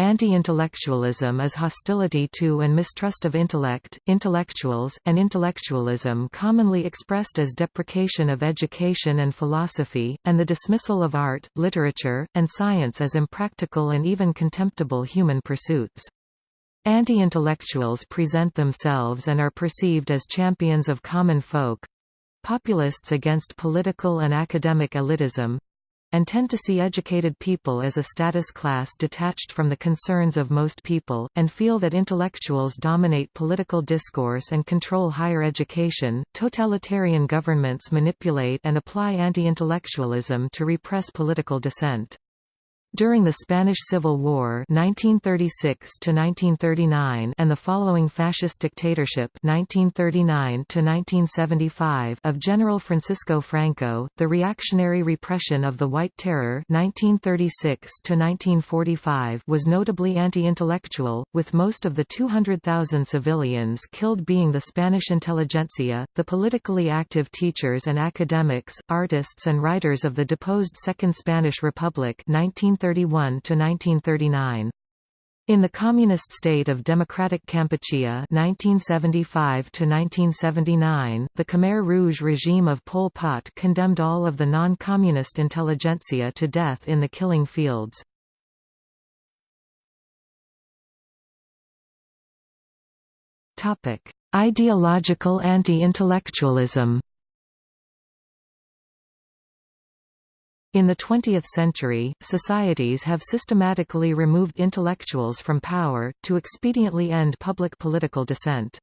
Anti-intellectualism is hostility to and mistrust of intellect, intellectuals, and intellectualism commonly expressed as deprecation of education and philosophy, and the dismissal of art, literature, and science as impractical and even contemptible human pursuits. Anti-intellectuals present themselves and are perceived as champions of common folk, populists against political and academic elitism, and tend to see educated people as a status class detached from the concerns of most people, and feel that intellectuals dominate political discourse and control higher education. Totalitarian governments manipulate and apply anti-intellectualism to repress political dissent. During the Spanish Civil War 1936 and the following fascist dictatorship 1939 of General Francisco Franco, the reactionary repression of the White Terror 1936 was notably anti-intellectual, with most of the 200,000 civilians killed being the Spanish intelligentsia, the politically active teachers and academics, artists and writers of the deposed Second Spanish Republic 19 1931–1939. In the Communist state of Democratic Kampuchea 1975–1979, the Khmer Rouge regime of Pol Pot condemned all of the non-communist intelligentsia to death in the killing fields. Topic: Ideological anti-intellectualism In the 20th century, societies have systematically removed intellectuals from power, to expediently end public political dissent.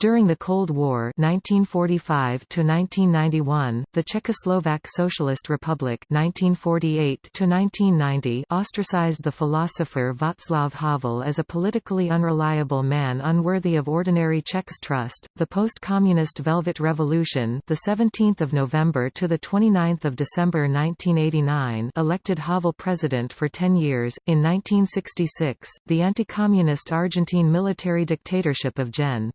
During the Cold War 1945 the Czechoslovak Socialist Republic 1948 ostracized the philosopher Václav Havel as a politically unreliable man unworthy of ordinary Czechs' trust. The post-communist Velvet Revolution, the 17th of November to the 29th of December 1989, elected Havel president for 10 years. In 1966, the anti-communist Argentine military dictatorship of Gen.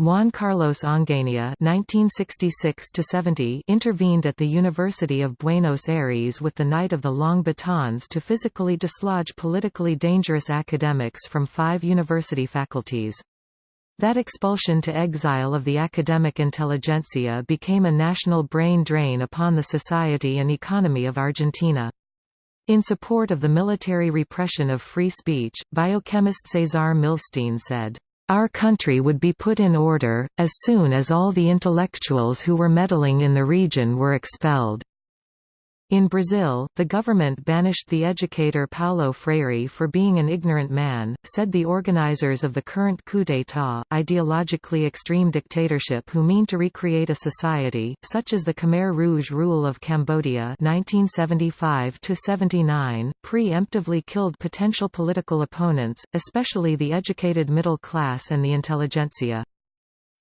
Juan Carlos Onganía (1966–70) intervened at the University of Buenos Aires with the Night of the Long Batons to physically dislodge politically dangerous academics from five university faculties. That expulsion to exile of the academic intelligentsia became a national brain drain upon the society and economy of Argentina. In support of the military repression of free speech, biochemist Cesar Milstein said, our country would be put in order, as soon as all the intellectuals who were meddling in the region were expelled. In Brazil, the government banished the educator Paulo Freire for being an ignorant man, said the organizers of the current coup d'état, ideologically extreme dictatorship who mean to recreate a society, such as the Khmer Rouge rule of Cambodia 1975–79, pre-emptively killed potential political opponents, especially the educated middle class and the intelligentsia.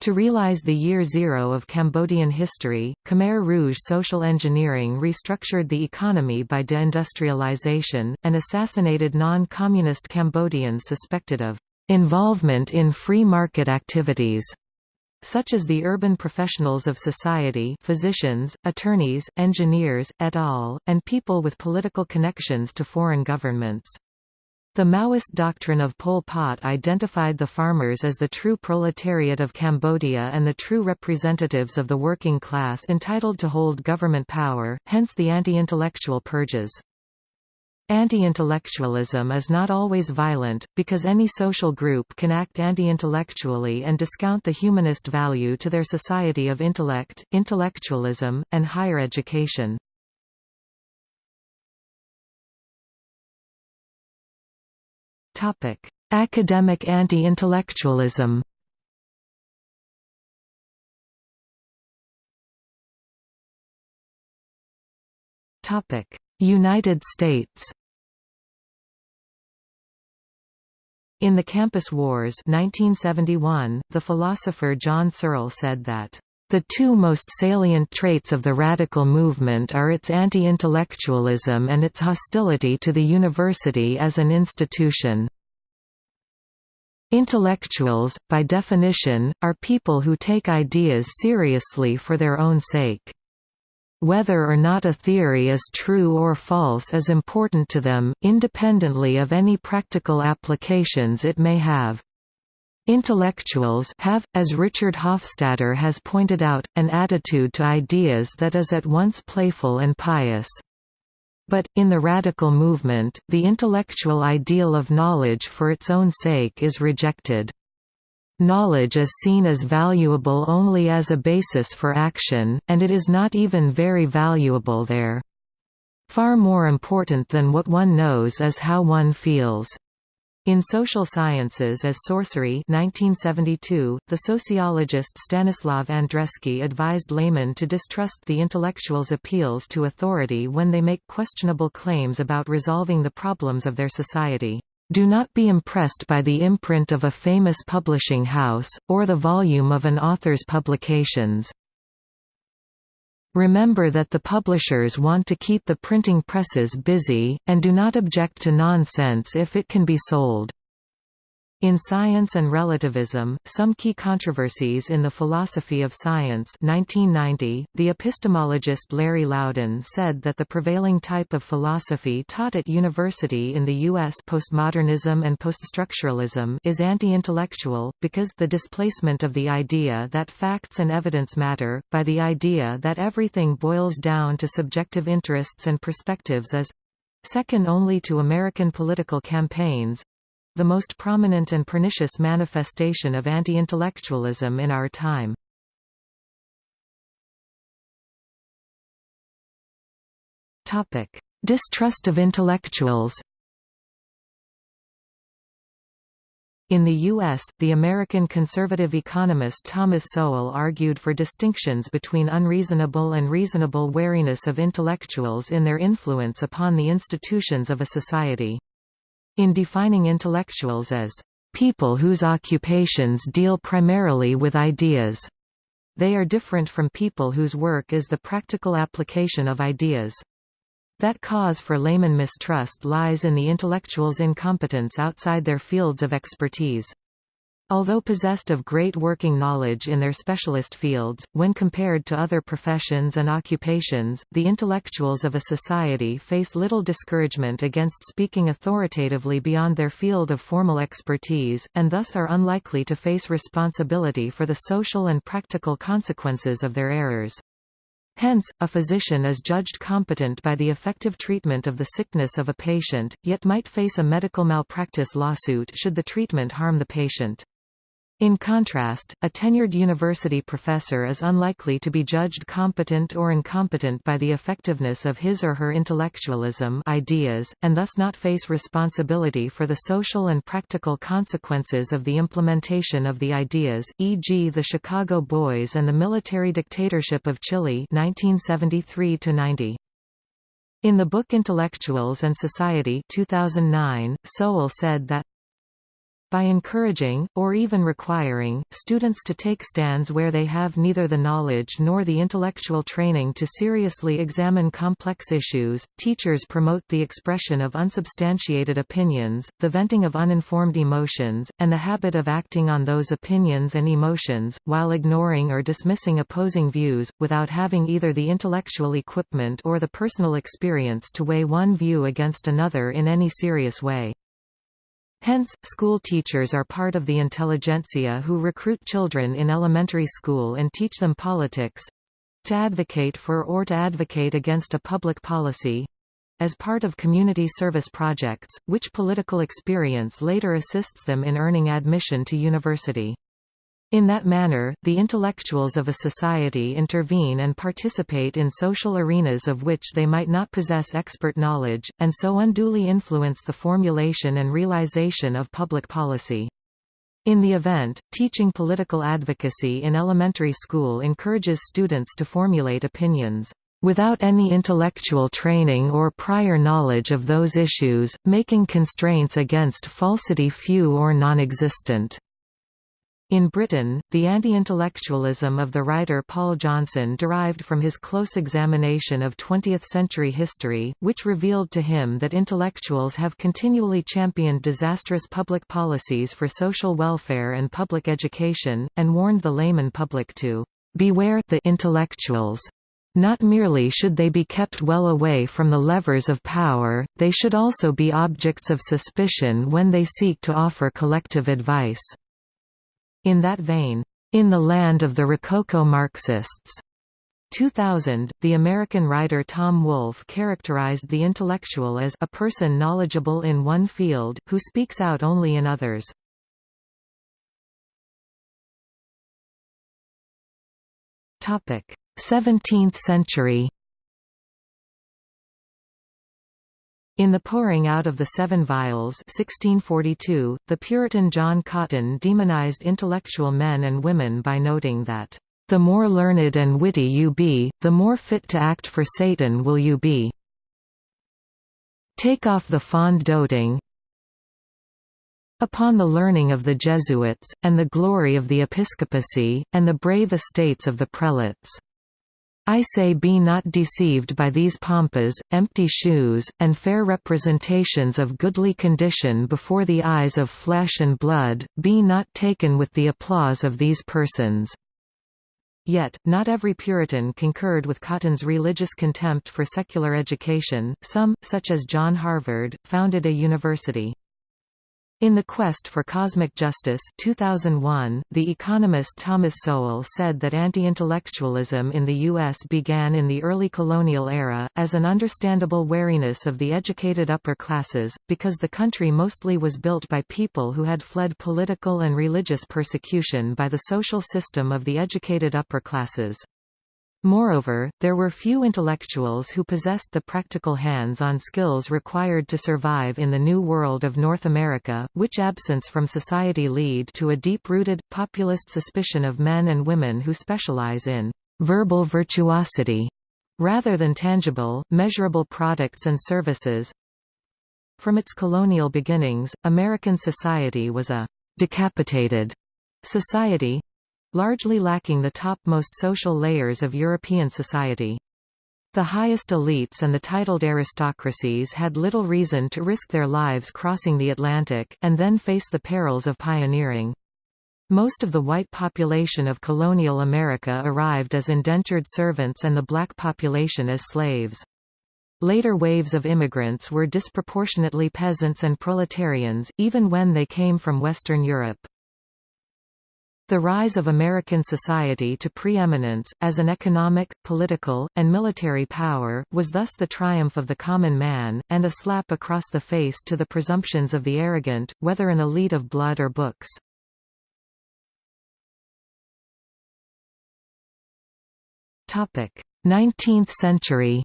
To realize the year zero of Cambodian history, Khmer Rouge social engineering restructured the economy by deindustrialization, and assassinated non-communist Cambodians suspected of involvement in free market activities such as the urban professionals of society physicians, attorneys, engineers, et al., and people with political connections to foreign governments. The Maoist doctrine of Pol Pot identified the farmers as the true proletariat of Cambodia and the true representatives of the working class entitled to hold government power, hence the anti-intellectual purges. Anti-intellectualism is not always violent, because any social group can act anti-intellectually and discount the humanist value to their society of intellect, intellectualism, and higher education. Academic anti-intellectualism. Topic: United States. In the Campus Wars 1971, the philosopher John Searle said that the two most salient traits of the radical movement are its anti-intellectualism and its hostility to the university as an institution. Intellectuals, by definition, are people who take ideas seriously for their own sake. Whether or not a theory is true or false is important to them, independently of any practical applications it may have. Intellectuals have, as Richard Hofstadter has pointed out, an attitude to ideas that is at once playful and pious. But, in the radical movement, the intellectual ideal of knowledge for its own sake is rejected. Knowledge is seen as valuable only as a basis for action, and it is not even very valuable there. Far more important than what one knows is how one feels. In Social Sciences as Sorcery 1972, the sociologist Stanislav Andreski advised laymen to distrust the intellectual's appeals to authority when they make questionable claims about resolving the problems of their society. Do not be impressed by the imprint of a famous publishing house, or the volume of an author's publications. Remember that the publishers want to keep the printing presses busy, and do not object to nonsense if it can be sold. In Science and Relativism, Some Key Controversies in the Philosophy of Science 1990, the epistemologist Larry Laudan said that the prevailing type of philosophy taught at university in the U.S. postmodernism and poststructuralism is anti-intellectual, because the displacement of the idea that facts and evidence matter, by the idea that everything boils down to subjective interests and perspectives is—second only to American political campaigns, the most prominent and pernicious manifestation of anti-intellectualism in our time. Distrust of intellectuals In the U.S., the American conservative economist Thomas Sowell argued for distinctions between unreasonable and reasonable wariness of intellectuals in their influence upon the institutions of a society. In defining intellectuals as people whose occupations deal primarily with ideas, they are different from people whose work is the practical application of ideas. That cause for layman mistrust lies in the intellectual's incompetence outside their fields of expertise. Although possessed of great working knowledge in their specialist fields, when compared to other professions and occupations, the intellectuals of a society face little discouragement against speaking authoritatively beyond their field of formal expertise, and thus are unlikely to face responsibility for the social and practical consequences of their errors. Hence, a physician is judged competent by the effective treatment of the sickness of a patient, yet might face a medical malpractice lawsuit should the treatment harm the patient. In contrast, a tenured university professor is unlikely to be judged competent or incompetent by the effectiveness of his or her intellectualism ideas, and thus not face responsibility for the social and practical consequences of the implementation of the ideas, e.g. the Chicago Boys and the military dictatorship of Chile 1973 -90. In the book Intellectuals and Society 2009, Sowell said that by encouraging, or even requiring, students to take stands where they have neither the knowledge nor the intellectual training to seriously examine complex issues, teachers promote the expression of unsubstantiated opinions, the venting of uninformed emotions, and the habit of acting on those opinions and emotions, while ignoring or dismissing opposing views, without having either the intellectual equipment or the personal experience to weigh one view against another in any serious way. Hence, school teachers are part of the intelligentsia who recruit children in elementary school and teach them politics—to advocate for or to advocate against a public policy—as part of community service projects, which political experience later assists them in earning admission to university. In that manner, the intellectuals of a society intervene and participate in social arenas of which they might not possess expert knowledge, and so unduly influence the formulation and realization of public policy. In the event, teaching political advocacy in elementary school encourages students to formulate opinions without any intellectual training or prior knowledge of those issues, making constraints against falsity few or non-existent. In Britain, the anti-intellectualism of the writer Paul Johnson derived from his close examination of 20th-century history, which revealed to him that intellectuals have continually championed disastrous public policies for social welfare and public education, and warned the layman public to "...beware the intellectuals." Not merely should they be kept well away from the levers of power, they should also be objects of suspicion when they seek to offer collective advice." In that vein, "...in the land of the Rococo Marxists," 2000, the American writer Tom Wolfe characterized the intellectual as a person knowledgeable in one field, who speaks out only in others. Topic: 17th century In The Pouring Out of the Seven Vials 1642, the Puritan John Cotton demonized intellectual men and women by noting that, "...the more learned and witty you be, the more fit to act for Satan will you be. Take off the fond doting, upon the learning of the Jesuits, and the glory of the episcopacy, and the brave estates of the prelates. I say be not deceived by these pompas, empty shoes, and fair representations of goodly condition before the eyes of flesh and blood, be not taken with the applause of these persons." Yet, not every Puritan concurred with Cotton's religious contempt for secular education, some, such as John Harvard, founded a university. In The Quest for Cosmic Justice 2001, the economist Thomas Sowell said that anti-intellectualism in the U.S. began in the early colonial era, as an understandable wariness of the educated upper classes, because the country mostly was built by people who had fled political and religious persecution by the social system of the educated upper classes. Moreover, there were few intellectuals who possessed the practical hands-on skills required to survive in the new world of North America, which absence from society lead to a deep-rooted, populist suspicion of men and women who specialize in verbal virtuosity rather than tangible, measurable products and services. From its colonial beginnings, American society was a decapitated society, largely lacking the topmost social layers of European society. The highest elites and the titled aristocracies had little reason to risk their lives crossing the Atlantic, and then face the perils of pioneering. Most of the white population of colonial America arrived as indentured servants and the black population as slaves. Later waves of immigrants were disproportionately peasants and proletarians, even when they came from Western Europe. The rise of American society to preeminence, as an economic, political, and military power, was thus the triumph of the common man, and a slap across the face to the presumptions of the arrogant, whether an elite of blood or books. Nineteenth century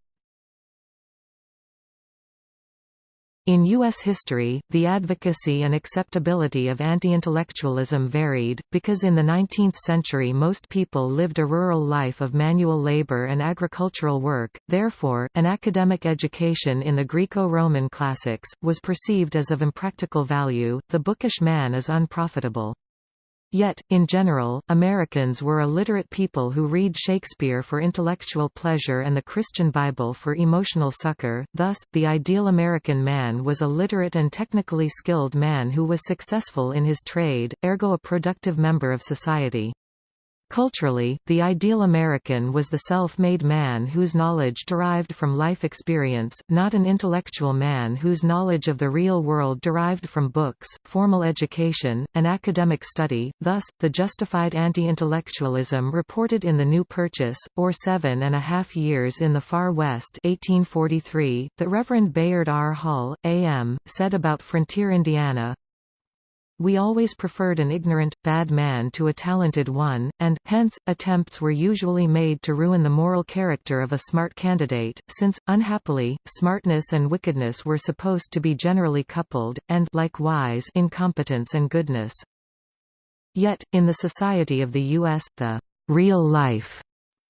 In U.S. history, the advocacy and acceptability of anti-intellectualism varied, because in the 19th century most people lived a rural life of manual labor and agricultural work, therefore, an academic education in the Greco-Roman classics, was perceived as of impractical value, the bookish man is unprofitable. Yet, in general, Americans were a literate people who read Shakespeare for intellectual pleasure and the Christian Bible for emotional succor, thus, the ideal American man was a literate and technically skilled man who was successful in his trade, ergo a productive member of society. Culturally, the ideal American was the self-made man whose knowledge derived from life experience, not an intellectual man whose knowledge of the real world derived from books, formal education, and academic study. Thus, the justified anti-intellectualism reported in The New Purchase, or Seven and a Half Years in the Far West 1843, that Reverend Bayard R. Hall, A.M., said about Frontier Indiana, we always preferred an ignorant, bad man to a talented one, and, hence, attempts were usually made to ruin the moral character of a smart candidate, since, unhappily, smartness and wickedness were supposed to be generally coupled, and likewise incompetence and goodness. Yet, in the society of the U.S., the real life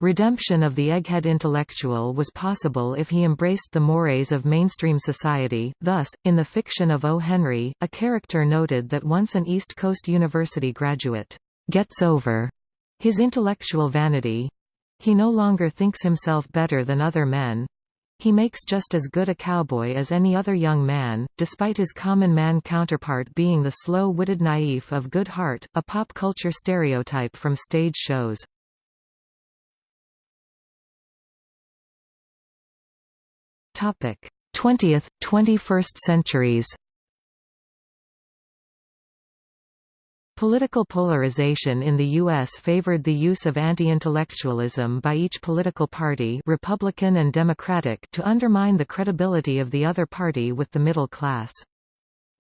Redemption of the egghead intellectual was possible if he embraced the mores of mainstream society, thus, in the fiction of O. Henry, a character noted that once an East Coast University graduate gets over his intellectual vanity. He no longer thinks himself better than other men. He makes just as good a cowboy as any other young man, despite his common man counterpart being the slow-witted naif of good heart, a pop culture stereotype from stage shows. Topic: 20th, 21st centuries. Political polarization in the U.S. favored the use of anti-intellectualism by each political party Republican and Democratic to undermine the credibility of the other party with the middle class.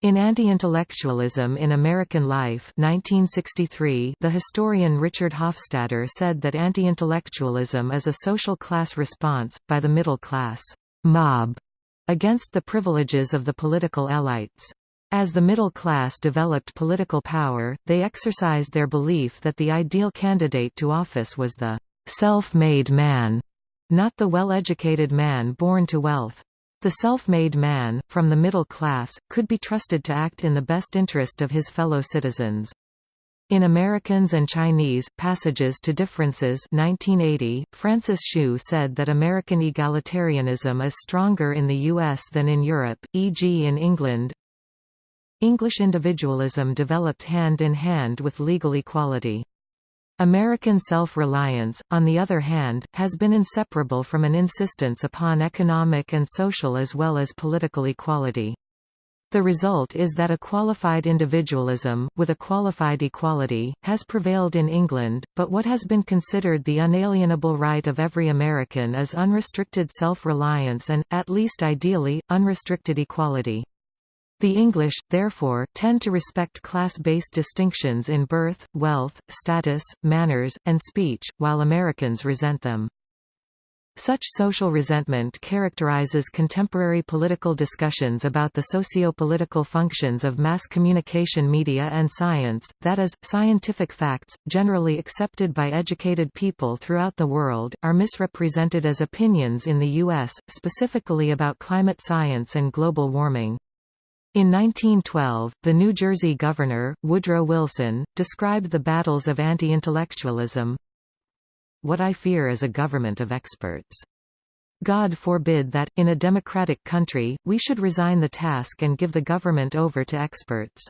In Anti-Intellectualism in American Life 1963, the historian Richard Hofstadter said that anti-intellectualism is a social class response, by the middle class mob against the privileges of the political elites. As the middle class developed political power, they exercised their belief that the ideal candidate to office was the self-made man, not the well-educated man born to wealth. The self-made man, from the middle class, could be trusted to act in the best interest of his fellow citizens. In Americans and Chinese, Passages to Differences 1980, Francis Hsu said that American egalitarianism is stronger in the U.S. than in Europe, e.g. in England. English individualism developed hand in hand with legal equality. American self-reliance, on the other hand, has been inseparable from an insistence upon economic and social as well as political equality. The result is that a qualified individualism, with a qualified equality, has prevailed in England, but what has been considered the unalienable right of every American is unrestricted self-reliance and, at least ideally, unrestricted equality. The English, therefore, tend to respect class-based distinctions in birth, wealth, status, manners, and speech, while Americans resent them. Such social resentment characterizes contemporary political discussions about the socio-political functions of mass communication media and science, that is, scientific facts, generally accepted by educated people throughout the world, are misrepresented as opinions in the U.S., specifically about climate science and global warming. In 1912, the New Jersey governor, Woodrow Wilson, described the battles of anti-intellectualism, what I fear is a government of experts. God forbid that, in a democratic country, we should resign the task and give the government over to experts.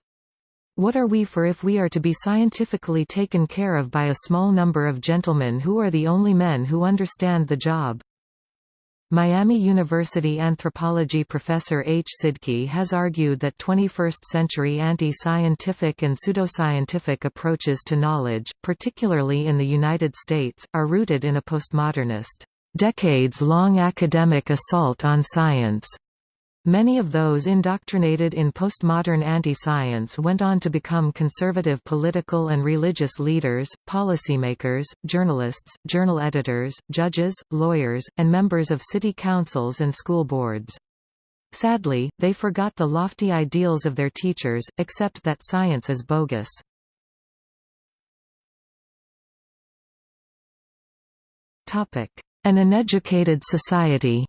What are we for if we are to be scientifically taken care of by a small number of gentlemen who are the only men who understand the job? Miami University anthropology professor H. Sidky has argued that 21st-century anti-scientific and pseudoscientific approaches to knowledge, particularly in the United States, are rooted in a postmodernist, decades-long academic assault on science. Many of those indoctrinated in postmodern anti-science went on to become conservative political and religious leaders, policymakers, journalists, journal editors, judges, lawyers, and members of city councils and school boards. Sadly, they forgot the lofty ideals of their teachers, except that science is bogus. An uneducated society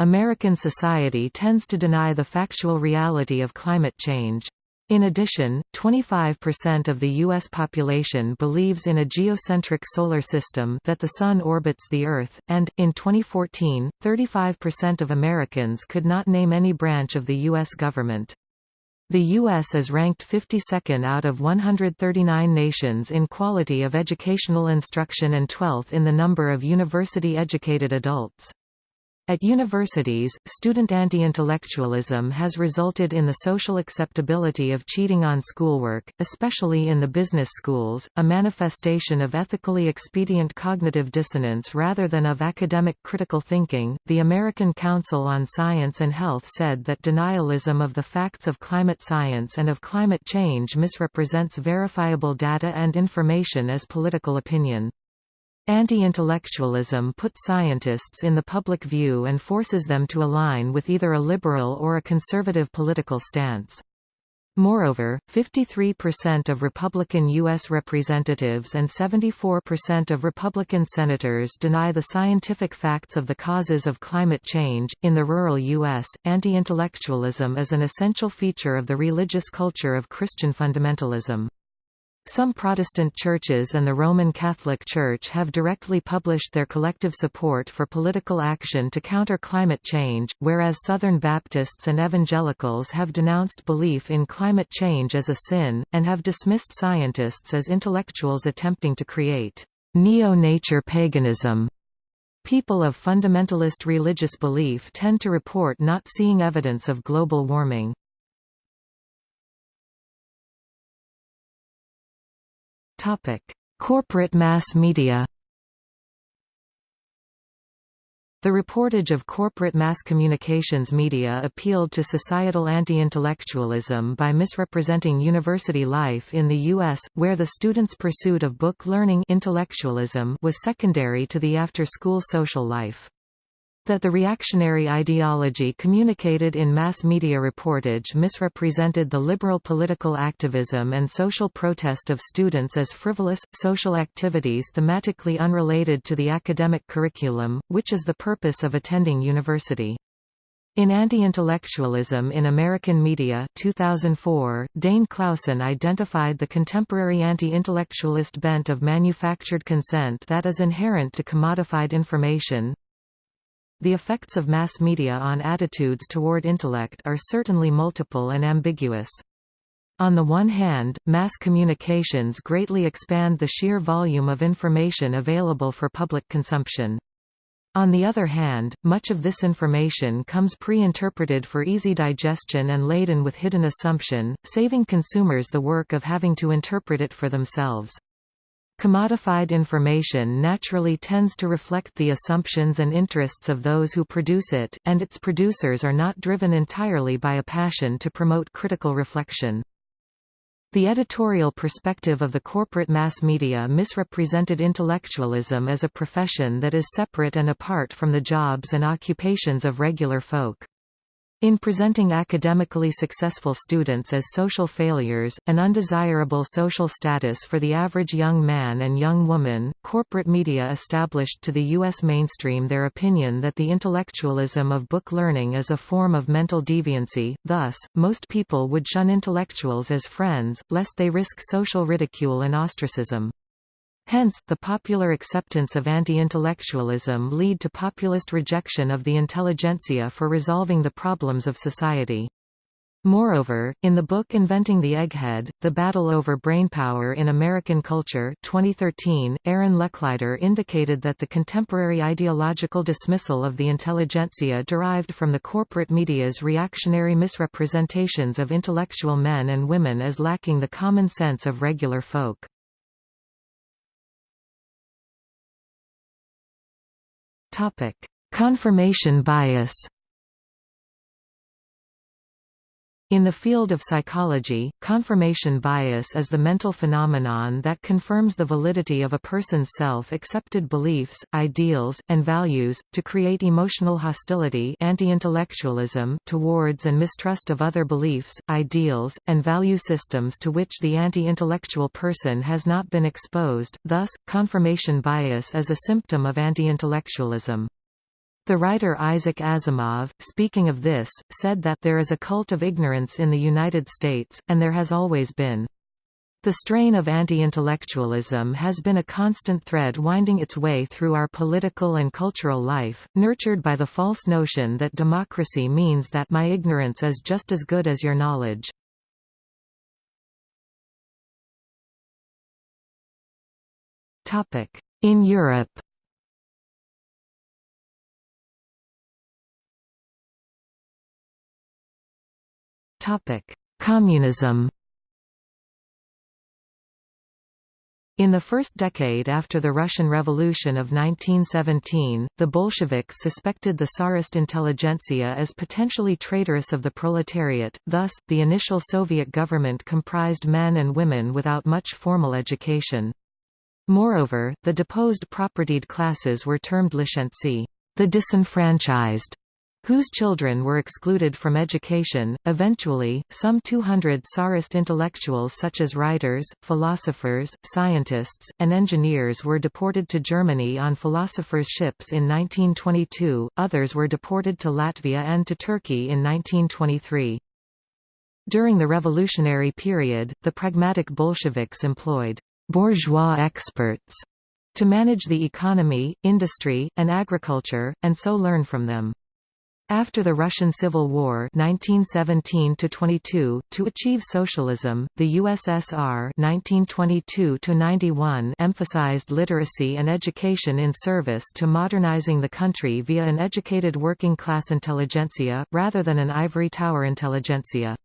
American society tends to deny the factual reality of climate change. In addition, 25% of the U.S. population believes in a geocentric solar system that the Sun orbits the Earth, and, in 2014, 35% of Americans could not name any branch of the U.S. government. The U.S. is ranked 52nd out of 139 nations in quality of educational instruction and 12th in the number of university-educated adults. At universities, student anti-intellectualism has resulted in the social acceptability of cheating on schoolwork, especially in the business schools, a manifestation of ethically expedient cognitive dissonance rather than of academic critical thinking. The American Council on Science and Health said that denialism of the facts of climate science and of climate change misrepresents verifiable data and information as political opinion. Anti-intellectualism puts scientists in the public view and forces them to align with either a liberal or a conservative political stance. Moreover, 53% of Republican U.S. representatives and 74% of Republican senators deny the scientific facts of the causes of climate change. In the rural U.S., anti intellectualism is an essential feature of the religious culture of Christian fundamentalism. Some Protestant churches and the Roman Catholic Church have directly published their collective support for political action to counter climate change, whereas Southern Baptists and evangelicals have denounced belief in climate change as a sin, and have dismissed scientists as intellectuals attempting to create neo-nature paganism. People of fundamentalist religious belief tend to report not seeing evidence of global warming. Corporate mass media The reportage of corporate mass communications media appealed to societal anti-intellectualism by misrepresenting university life in the U.S., where the students' pursuit of book learning intellectualism was secondary to the after-school social life. That the reactionary ideology communicated in mass media reportage misrepresented the liberal political activism and social protest of students as frivolous, social activities thematically unrelated to the academic curriculum, which is the purpose of attending university. In Anti-Intellectualism in American Media 2004, Dane Clausen identified the contemporary anti-intellectualist bent of manufactured consent that is inherent to commodified information, the effects of mass media on attitudes toward intellect are certainly multiple and ambiguous. On the one hand, mass communications greatly expand the sheer volume of information available for public consumption. On the other hand, much of this information comes pre-interpreted for easy digestion and laden with hidden assumption, saving consumers the work of having to interpret it for themselves. Commodified information naturally tends to reflect the assumptions and interests of those who produce it, and its producers are not driven entirely by a passion to promote critical reflection. The editorial perspective of the corporate mass media misrepresented intellectualism as a profession that is separate and apart from the jobs and occupations of regular folk. In presenting academically successful students as social failures, an undesirable social status for the average young man and young woman, corporate media established to the U.S. mainstream their opinion that the intellectualism of book learning is a form of mental deviancy, thus, most people would shun intellectuals as friends, lest they risk social ridicule and ostracism. Hence, the popular acceptance of anti-intellectualism lead to populist rejection of the intelligentsia for resolving the problems of society. Moreover, in the book Inventing the Egghead, The Battle Over Brainpower in American Culture 2013, Aaron Lecklider indicated that the contemporary ideological dismissal of the intelligentsia derived from the corporate media's reactionary misrepresentations of intellectual men and women as lacking the common sense of regular folk. Confirmation bias. In the field of psychology, confirmation bias is the mental phenomenon that confirms the validity of a person's self-accepted beliefs, ideals, and values, to create emotional hostility anti-intellectualism towards and mistrust of other beliefs, ideals, and value systems to which the anti-intellectual person has not been exposed, thus, confirmation bias is a symptom of anti-intellectualism. The writer Isaac Asimov, speaking of this, said that there is a cult of ignorance in the United States, and there has always been. The strain of anti-intellectualism has been a constant thread winding its way through our political and cultural life, nurtured by the false notion that democracy means that my ignorance is just as good as your knowledge. In Europe Communism In the first decade after the Russian Revolution of 1917, the Bolsheviks suspected the Tsarist intelligentsia as potentially traitorous of the proletariat, thus, the initial Soviet government comprised men and women without much formal education. Moreover, the deposed propertied classes were termed lishentsy, the disenfranchised, whose children were excluded from education. Eventually, some 200 Tsarist intellectuals such as writers, philosophers, scientists, and engineers were deported to Germany on philosophers' ships in 1922, others were deported to Latvia and to Turkey in 1923. During the revolutionary period, the pragmatic Bolsheviks employed bourgeois experts to manage the economy, industry, and agriculture, and so learn from them. After the Russian Civil War 1917 to achieve socialism, the USSR 1922 emphasized literacy and education in service to modernizing the country via an educated working-class intelligentsia, rather than an ivory tower intelligentsia.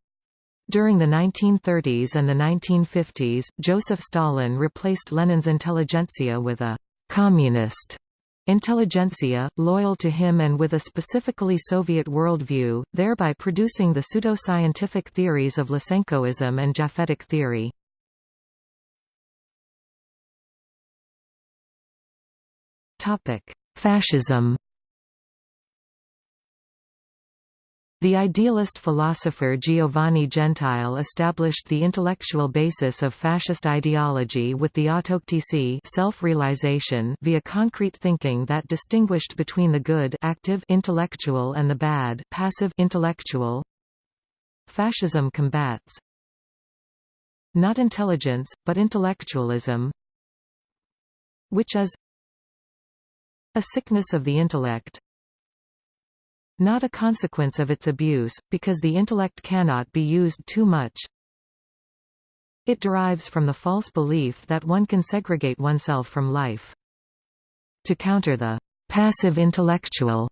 During the 1930s and the 1950s, Joseph Stalin replaced Lenin's intelligentsia with a «communist» intelligentsia, loyal to him and with a specifically Soviet worldview, thereby producing the pseudo-scientific theories of Lysenkoism and Japhetic theory. Fascism The idealist philosopher Giovanni Gentile established the intellectual basis of fascist ideology with the autoctisi self-realization via concrete thinking that distinguished between the good active intellectual and the bad passive intellectual. Fascism combats. Not intelligence, but intellectualism. Which is a sickness of the intellect, not a consequence of its abuse, because the intellect cannot be used too much. It derives from the false belief that one can segregate oneself from life. To counter the passive intellectual,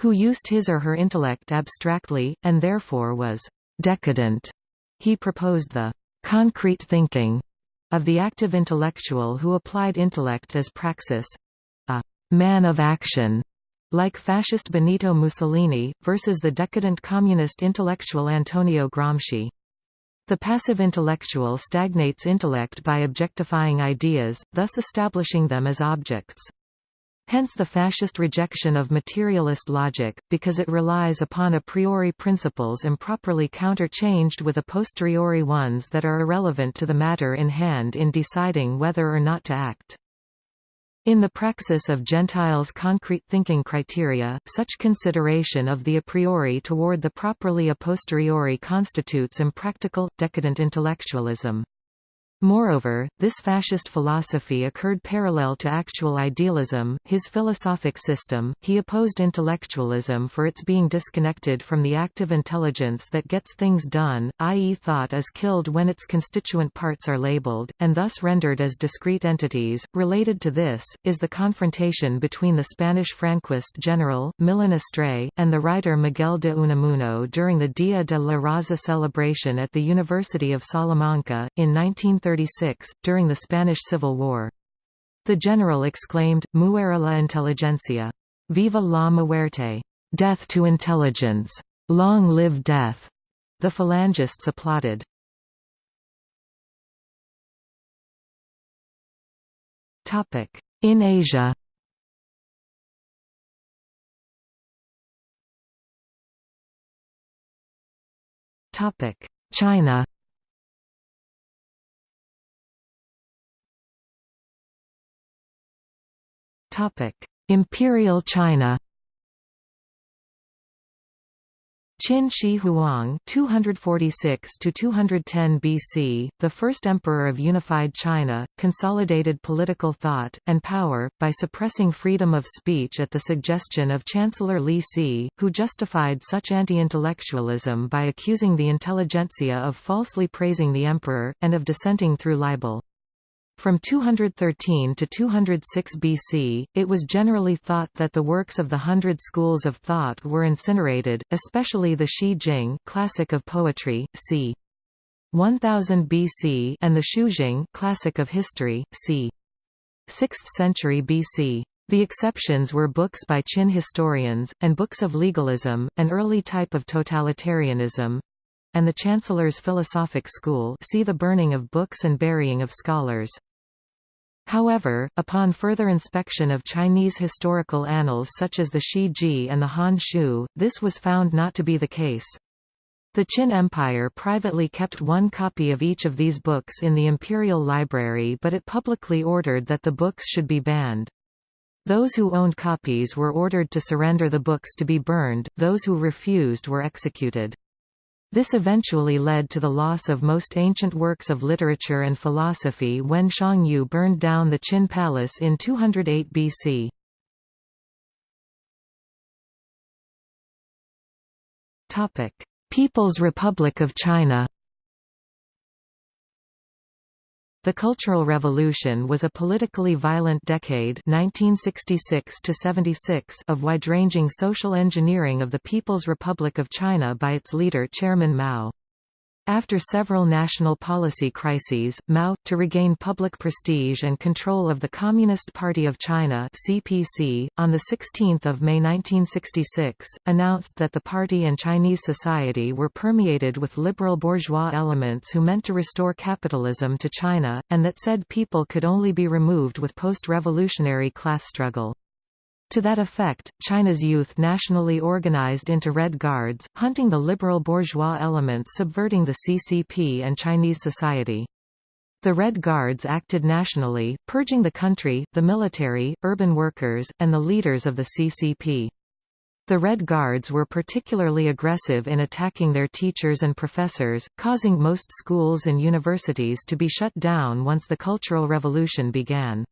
who used his or her intellect abstractly, and therefore was decadent, he proposed the concrete thinking of the active intellectual who applied intellect as praxis, a man of action, like fascist Benito Mussolini, versus the decadent communist intellectual Antonio Gramsci. The passive intellectual stagnates intellect by objectifying ideas, thus establishing them as objects. Hence the fascist rejection of materialist logic, because it relies upon a priori principles improperly counterchanged with a posteriori ones that are irrelevant to the matter in hand in deciding whether or not to act. In the praxis of Gentile's concrete thinking criteria, such consideration of the a priori toward the properly a posteriori constitutes impractical, decadent intellectualism. Moreover, this fascist philosophy occurred parallel to actual idealism, his philosophic system. He opposed intellectualism for its being disconnected from the active intelligence that gets things done, i.e., thought is killed when its constituent parts are labeled, and thus rendered as discrete entities. Related to this, is the confrontation between the Spanish Franquist general, Millán Astray, and the writer Miguel de Unamuno during the Dia de la Raza celebration at the University of Salamanca, in 1930. 1936, during the Spanish Civil War. The general exclaimed, Muera la inteligencia! Viva la muerte! Death to intelligence! Long live death! The phalangists applauded. In Asia China Imperial China Qin Shi Huang 246 to 210 BC, the first emperor of unified China, consolidated political thought and power by suppressing freedom of speech at the suggestion of Chancellor Li Si, who justified such anti-intellectualism by accusing the intelligentsia of falsely praising the emperor and of dissenting through libel. From 213 to 206 BC, it was generally thought that the works of the Hundred Schools of Thought were incinerated, especially the Shi Jing classic of poetry, c. 1000 BC and the Shujing classic of history, c. 6th century BC. The exceptions were books by Qin historians, and books of legalism, an early type of totalitarianism, and the Chancellor's philosophic school see the burning of books and burying of scholars. However, upon further inspection of Chinese historical annals such as the Shi Ji and the Han Shu, this was found not to be the case. The Qin Empire privately kept one copy of each of these books in the imperial library but it publicly ordered that the books should be banned. Those who owned copies were ordered to surrender the books to be burned, those who refused were executed. This eventually led to the loss of most ancient works of literature and philosophy when Xiang Yu burned down the Qin palace in 208 BC. People's Republic of China The Cultural Revolution was a politically violent decade 1966 of wide-ranging social engineering of the People's Republic of China by its leader Chairman Mao. After several national policy crises, Mao, to regain public prestige and control of the Communist Party of China (CPC), on 16 May 1966, announced that the party and Chinese society were permeated with liberal bourgeois elements who meant to restore capitalism to China, and that said people could only be removed with post-revolutionary class struggle. To that effect, China's youth nationally organized into Red Guards, hunting the liberal bourgeois elements subverting the CCP and Chinese society. The Red Guards acted nationally, purging the country, the military, urban workers, and the leaders of the CCP. The Red Guards were particularly aggressive in attacking their teachers and professors, causing most schools and universities to be shut down once the Cultural Revolution began.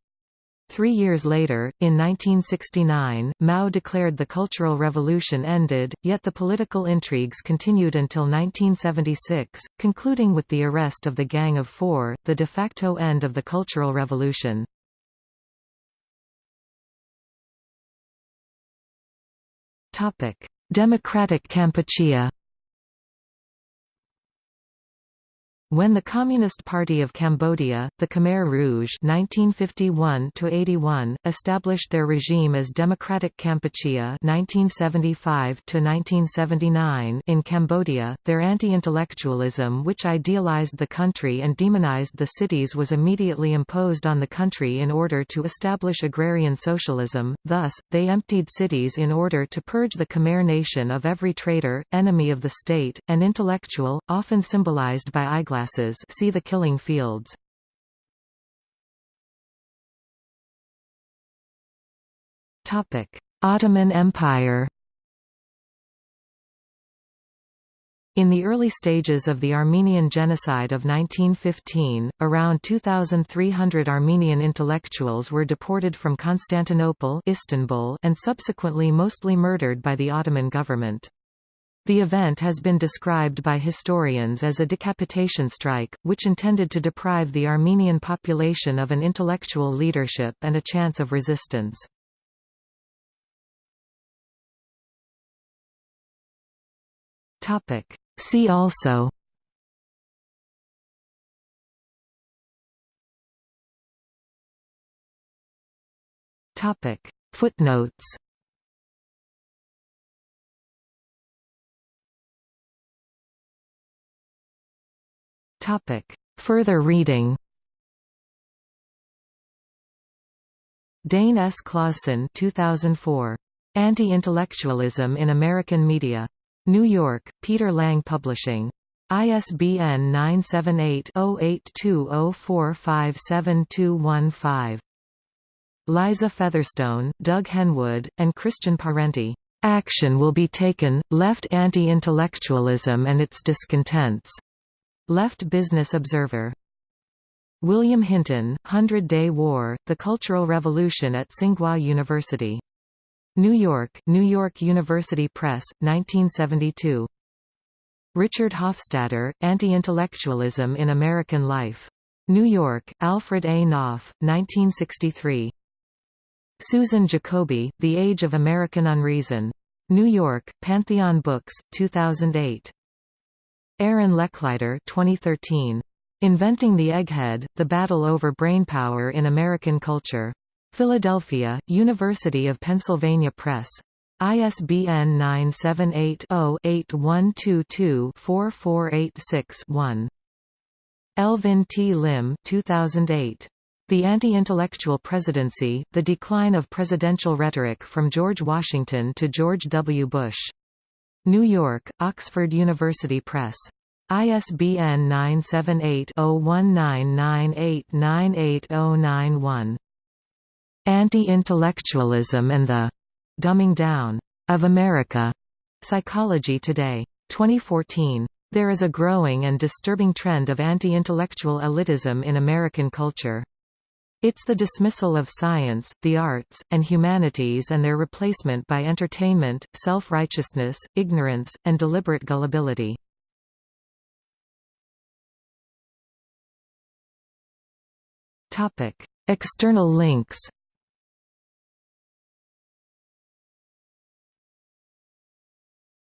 Three years later, in 1969, Mao declared the Cultural Revolution ended, yet the political intrigues continued until 1976, concluding with the arrest of the Gang of Four, the de facto end of the Cultural Revolution. Democratic Kampuchea When the Communist Party of Cambodia, the Khmer Rouge (1951–81), established their regime as Democratic Kampuchea (1975–1979) in Cambodia, their anti-intellectualism, which idealized the country and demonized the cities, was immediately imposed on the country in order to establish agrarian socialism. Thus, they emptied cities in order to purge the Khmer nation of every traitor, enemy of the state, and intellectual, often symbolized by eyeglasses see the killing fields. Ottoman Empire In the early stages of the Armenian Genocide of 1915, around 2,300 Armenian intellectuals were deported from Constantinople Istanbul and subsequently mostly murdered by the Ottoman government. The event has been described by historians as a decapitation strike, which intended to deprive the Armenian population of an intellectual leadership and a chance of resistance. See also Footnotes Topic. Further reading Dane S. Claussen 2004. Anti-Intellectualism in American Media. New York, Peter Lang Publishing. ISBN 978-0820457215. Liza Featherstone, Doug Henwood, and Christian Parenti. Action will be taken, left anti-intellectualism and its discontents. Left Business Observer. William Hinton, Hundred Day War, The Cultural Revolution at Tsinghua University. New York, New York University Press, 1972. Richard Hofstadter, Anti-Intellectualism in American Life. New York, Alfred A. Knopf, 1963. Susan Jacoby, The Age of American Unreason. New York, Pantheon Books, 2008. Aaron Lecklider 2013. Inventing the Egghead, The Battle Over Brainpower in American Culture. Philadelphia, University of Pennsylvania Press. ISBN 978-0-8122-4486-1. Elvin T. Lim 2008. The Anti-Intellectual Presidency, The Decline of Presidential Rhetoric from George Washington to George W. Bush. New York, Oxford University Press. ISBN 978-0199898091. Anti-Intellectualism and the Dumbing Down of America. Psychology Today. 2014. There is a growing and disturbing trend of anti-intellectual elitism in American culture. It's the dismissal of science, the arts, and humanities and their replacement by entertainment, self-righteousness, ignorance, and deliberate gullibility. External links